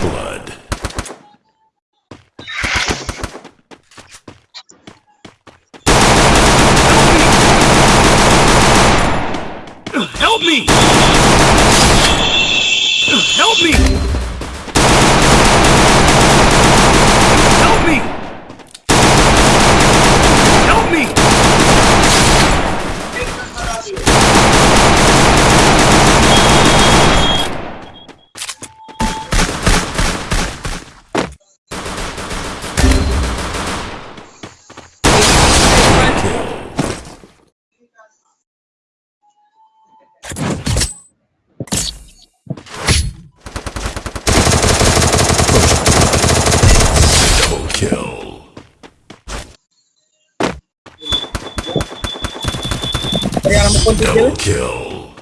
blood. Help me! Help me! Double kill.